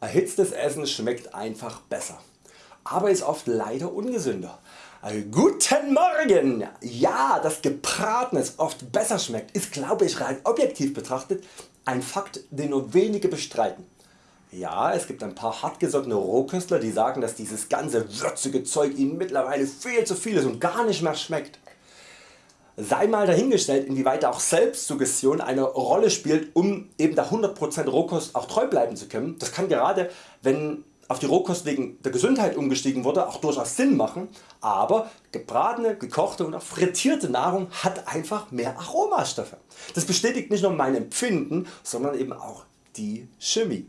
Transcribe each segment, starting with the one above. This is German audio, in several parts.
Erhitztes Essen schmeckt einfach besser, aber ist oft leider ungesünder. Äh, guten Morgen! Ja, dass gebratenes oft besser schmeckt ist glaube ich rein objektiv betrachtet ein Fakt den nur wenige bestreiten. Ja, es gibt ein paar hartgesottene Rohköstler die sagen dass dieses ganze würzige Zeug ihnen mittlerweile viel zu viel ist und gar nicht mehr schmeckt. Sei mal dahingestellt inwieweit auch Selbstsuggestion eine Rolle spielt um eben der 100% Rohkost auch treu bleiben zu können. Das kann gerade wenn auf die Rohkost wegen der Gesundheit umgestiegen wurde auch durchaus Sinn machen, aber gebratene, gekochte und auch frittierte Nahrung hat einfach mehr Aromastoffe. Das bestätigt nicht nur mein Empfinden, sondern eben auch die Chemie.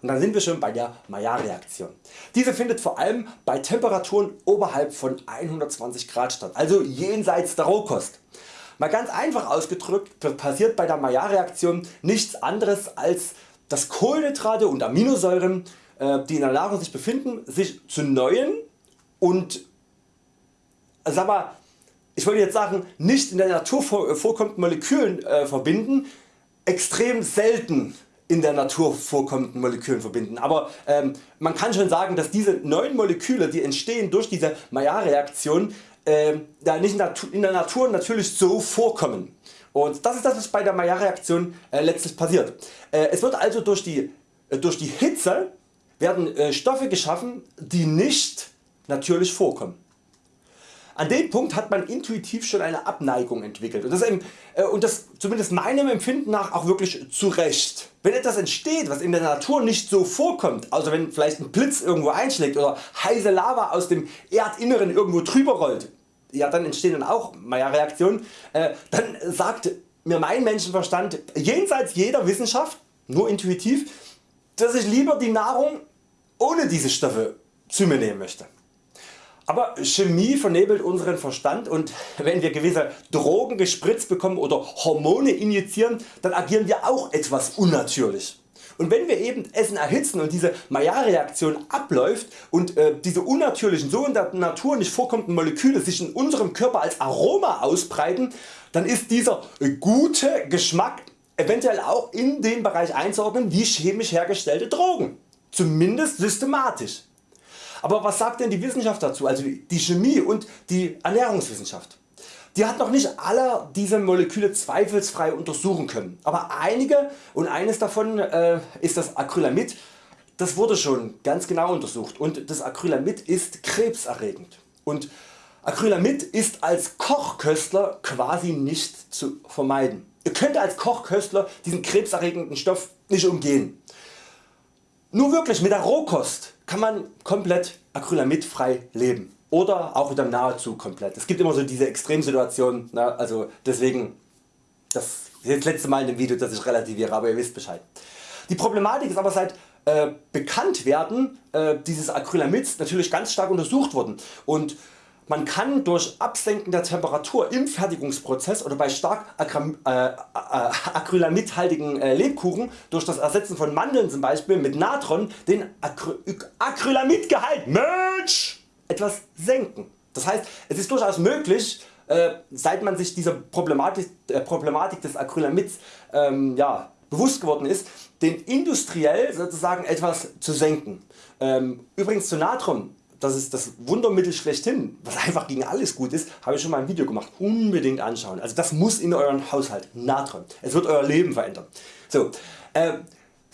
Und dann sind wir schon bei der Maillard-Reaktion. Diese findet vor allem bei Temperaturen oberhalb von 120 Grad statt, also jenseits der Rohkost. Mal ganz einfach ausgedrückt passiert bei der Maillard-Reaktion nichts anderes als dass Kohlenhydrate und Aminosäuren äh, die in der Nahrung sich befinden sich zu neuen und sag mal, ich wollte jetzt sagen nicht in der Natur vorkommenden Molekülen äh, verbinden, extrem selten in der Natur vorkommenden Molekülen verbinden. Aber ähm, man kann schon sagen dass diese neuen Moleküle die entstehen durch diese Maillard Äh, nicht in der Natur natürlich so vorkommen. Und das ist das was bei der Maillard Reaktion äh, letztlich passiert. Äh, es wird also durch die, äh, durch die Hitze werden äh, Stoffe geschaffen die nicht natürlich vorkommen. An dem Punkt hat man intuitiv schon eine Abneigung entwickelt und das, äh, und das zumindest meinem Empfinden nach auch wirklich zu Recht. Wenn etwas entsteht was in der Natur nicht so vorkommt, also wenn vielleicht ein Blitz irgendwo einschlägt oder heiße Lava aus dem Erdinneren irgendwo drüber rollt, ja dann entstehen dann auch Maillard-Reaktionen, äh, dann sagt mir mein Menschenverstand jenseits jeder Wissenschaft, nur intuitiv, dass ich lieber die Nahrung ohne diese Stoffe zu mir nehmen möchte. Aber Chemie vernebelt unseren Verstand und wenn wir gewisse Drogen gespritzt bekommen oder Hormone injizieren, dann agieren wir auch etwas unnatürlich. Und wenn wir eben Essen erhitzen und diese Maillard-Reaktion abläuft und äh, diese unnatürlichen, so in der Natur nicht vorkommenden Moleküle sich in unserem Körper als Aroma ausbreiten, dann ist dieser gute Geschmack eventuell auch in den Bereich einzuordnen wie chemisch hergestellte Drogen, zumindest systematisch. Aber was sagt denn die Wissenschaft dazu, also die Chemie und die Ernährungswissenschaft? Die hat noch nicht alle diese Moleküle zweifelsfrei untersuchen können, aber einige und eines davon äh, ist das Acrylamid, das wurde schon ganz genau untersucht und das Acrylamid ist krebserregend. Und Acrylamid ist als Kochköstler quasi nicht zu vermeiden. Ihr könnt als Kochköstler diesen krebserregenden Stoff nicht umgehen. Nur wirklich mit der Rohkost kann man komplett acrylamidfrei leben oder auch wieder nahezu komplett. Es gibt immer so diese Extremsituationen, na, also deswegen das das letzte Mal in dem Video dass ich relativiere, aber ihr wisst Bescheid. Die Problematik ist aber seit äh, Bekanntwerden äh, dieses Acrylamids natürlich ganz stark untersucht worden und man kann durch Absenken der Temperatur im Fertigungsprozess oder bei stark äh, äh, acrylamidhaltigen äh, Lebkuchen durch das Ersetzen von Mandeln zum Beispiel mit Natron den Acry Acrylamidgehalt etwas senken. Das heißt es ist durchaus möglich seit man sich dieser Problematik, Problematik des Acrylamids ähm, ja, bewusst geworden ist, den industriell sozusagen etwas zu senken. Ähm, übrigens zu Natron das ist das Wundermittel schlechthin, was einfach gegen alles gut ist, habe ich schon mal ein Video gemacht. Unbedingt anschauen. Also das muss in euren Haushalt. Natron. Es wird Euer Leben verändern. So, äh,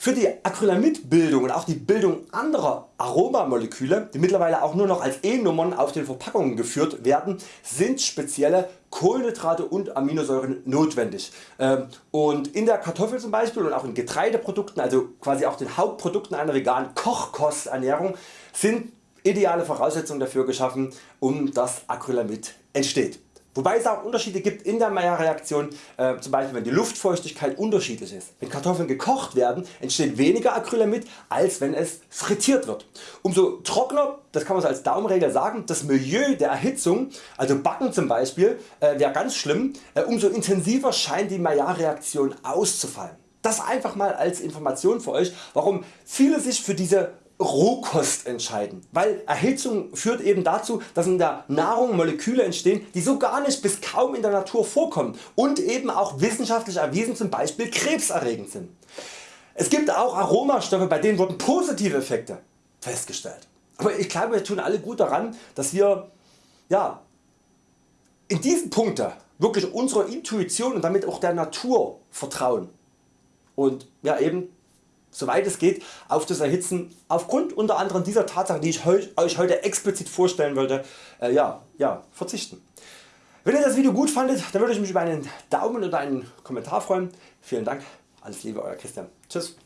für die Acrylamidbildung und auch die Bildung anderer Aromamoleküle, die mittlerweile auch nur noch als E-Nummern auf den Verpackungen geführt werden, sind spezielle Kohlenhydrate und Aminosäuren notwendig. Ähm, und in der Kartoffel zum Beispiel und auch in Getreideprodukten, also quasi auch den Hauptprodukten einer veganen Kochkosternährung, sind ideale Voraussetzungen dafür geschaffen um das Acrylamid entsteht. Wobei es auch Unterschiede gibt in der Maillard-Reaktion, äh, zum Beispiel wenn die Luftfeuchtigkeit unterschiedlich ist. Wenn Kartoffeln gekocht werden entsteht weniger Acrylamid als wenn es frittiert wird. Umso trockener, das kann man so als Daumenregel sagen, das Milieu der Erhitzung, also Backen zum Beispiel, äh, wäre ganz schlimm, äh, umso intensiver scheint die Maillard-Reaktion auszufallen. Das einfach mal als Information für Euch warum viele sich für diese Rohkost entscheiden, weil Erhitzung führt eben dazu dass in der Nahrung Moleküle entstehen die so gar nicht bis kaum in der Natur vorkommen und eben auch wissenschaftlich erwiesen zum Beispiel krebserregend sind. Es gibt auch Aromastoffe bei denen wurden positive Effekte festgestellt. Aber ich glaube wir tun alle gut daran dass wir ja, in diesen Punkten wirklich unserer Intuition und damit auch der Natur vertrauen und ja, eben soweit es geht auf das Erhitzen aufgrund unter anderem dieser Tatsache die ich Euch heute explizit vorstellen wollte äh, ja, ja, verzichten. Wenn ihr das Video gut fandet, dann würde ich mich über einen Daumen oder einen Kommentar freuen. Vielen Dank, alles Liebe Euer Christian. Tschüss.